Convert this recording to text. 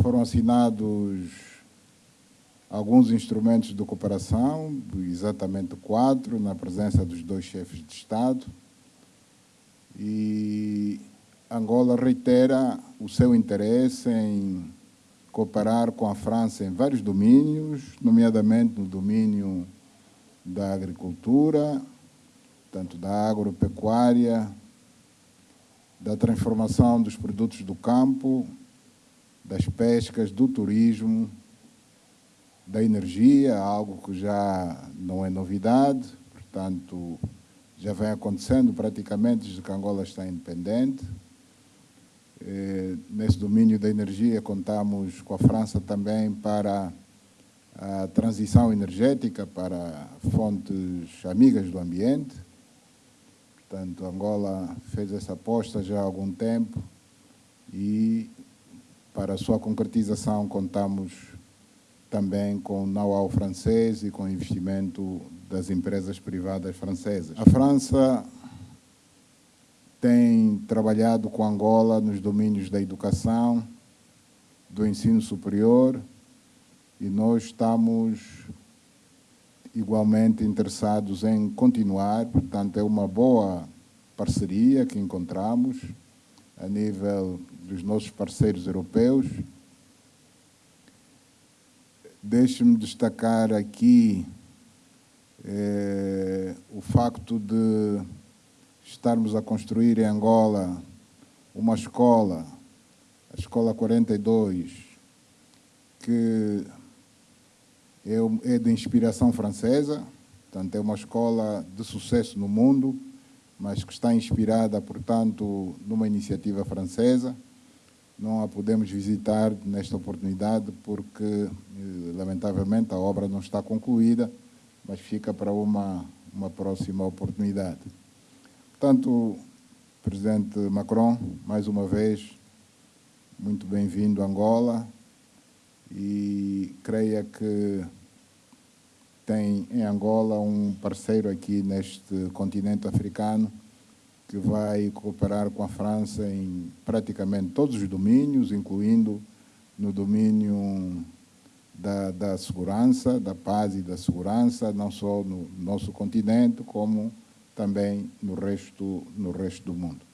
foram assinados alguns instrumentos de cooperação, exatamente quatro, na presença dos dois chefes de Estado. E Angola reitera o seu interesse em cooperar com a França em vários domínios, nomeadamente no domínio da agricultura, tanto da agropecuária, da transformação dos produtos do campo, das pescas, do turismo, da energia, algo que já não é novidade, portanto, já vem acontecendo praticamente desde que Angola está independente. Eh, nesse domínio da energia, contamos com a França também para a transição energética para fontes amigas do ambiente. Portanto, Angola fez essa aposta já há algum tempo e para a sua concretização contamos também com know-how francês e com investimento das empresas privadas francesas. A França tem trabalhado com Angola nos domínios da educação, do ensino superior e nós estamos igualmente interessados em continuar, portanto é uma boa parceria que encontramos a nível dos nossos parceiros europeus. Deixe-me destacar aqui é, o facto de estarmos a construir em Angola uma escola, a Escola 42, que é, é de inspiração francesa, portanto é uma escola de sucesso no mundo, mas que está inspirada, portanto, numa iniciativa francesa. Não a podemos visitar nesta oportunidade porque, eh, lamentavelmente, a obra não está concluída, mas fica para uma, uma próxima oportunidade. Portanto, Presidente Macron, mais uma vez, muito bem-vindo a Angola e creia que tem em Angola um parceiro aqui neste continente africano que vai cooperar com a França em praticamente todos os domínios, incluindo no domínio da, da segurança, da paz e da segurança, não só no nosso continente, como também no resto, no resto do mundo.